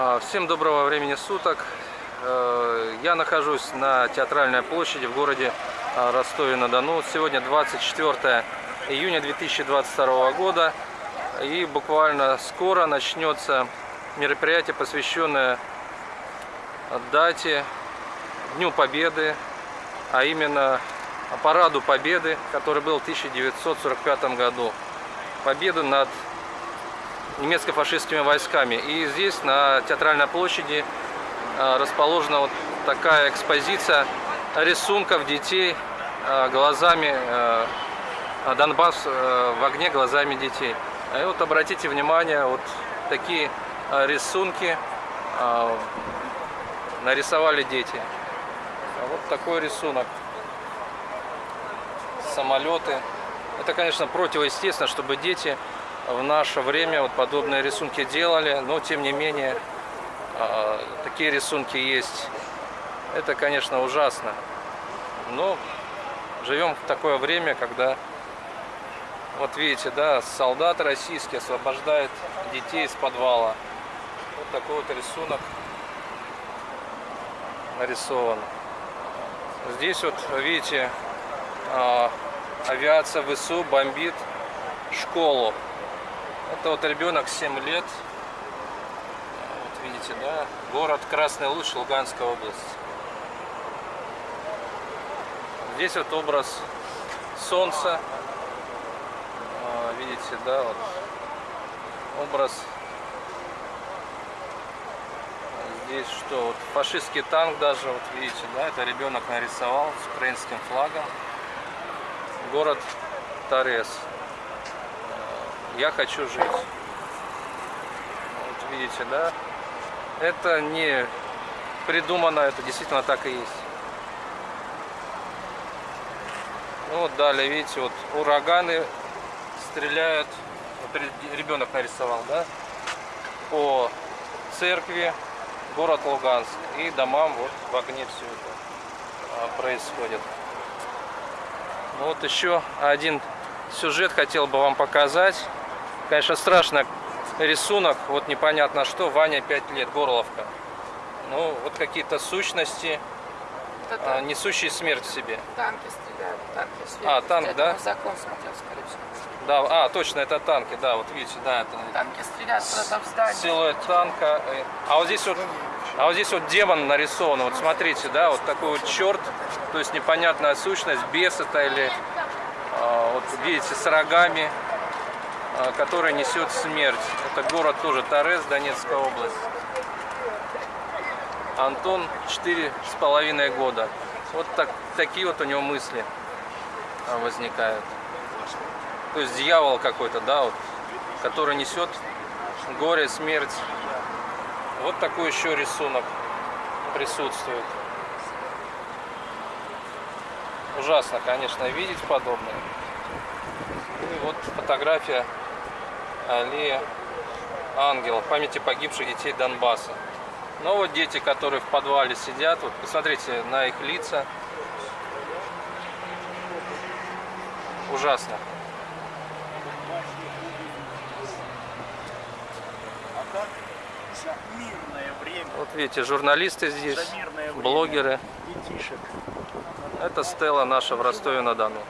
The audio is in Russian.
А, Всем доброго времени суток. Э, Я нахожусь на Театральной площади в городе а, Ростове-на-Дону. Сегодня 24 июня 2022 года. И буквально скоро начнется мероприятие, посвященное дате Дню Победы, а именно параду Победы, который был в 1945 году. Победу над немецко-фашистскими войсками. И здесь, на Театральной площади, а, расположена вот такая экспозиция рисунков детей а, глазами а, Донбасс в огне глазами детей. И вот обратите внимание, вот такие рисунки нарисовали дети. Вот такой рисунок. Самолеты. Это, конечно, противоестественно, чтобы дети в наше время вот подобные рисунки делали, но тем не менее а, такие рисунки есть. Это, конечно, ужасно. Но живем в такое время, когда, вот видите, да, солдат российский освобождает детей из подвала. Вот такой вот рисунок нарисован. Здесь вот, видите, а, авиация ВСУ бомбит школу. Это вот ребенок 7 лет. Вот видите, да? Город Красный Луч, Луганская область. Здесь вот образ солнца. А, видите, да, вот образ здесь что вот фашистский танк даже вот видите да это ребенок нарисовал с украинским флагом город Торез я хочу жить. Вот видите, да? Это не придумано, это действительно так и есть. Ну вот далее, видите, вот ураганы стреляют, вот ребенок нарисовал, да, по церкви, город Луганск и домам вот в огне все это а, происходит. Вот еще один сюжет хотел бы вам показать. Конечно, страшно рисунок, вот непонятно что, Ваня 5 лет, Горловка. Ну, вот какие-то сущности, а, несущие смерть в себе. Танки стреляют, танки сверху. А, танк, да? закон смотрел, скорее всего. Да, а, точно, это танки, да, вот видите, да, это Танки стреляют куда-то в здание. силуэт танка. э, А вот здесь вот, а вот здесь вот демон нарисован, вот смотрите, да, вот такой вот черт, то есть непонятная сущность, бес это или, а, вот видите, с рогами. А, который несет смерть. Это город тоже Торез, Донецкая область. Антон четыре с половиной года. Вот так, такие вот у него мысли а, возникают. То есть дьявол какой-то, да, вот, который несет горе, смерть. Вот такой еще рисунок присутствует. Ужасно, конечно, видеть подобное. И вот фотография Аллея Ангелов, памяти погибших детей Донбасса. Но вот дети, которые в подвале сидят, вот посмотрите на их лица. Ужасно. Вот видите, журналисты здесь, блогеры. Это Стелла наша в Ростове-на-Дону.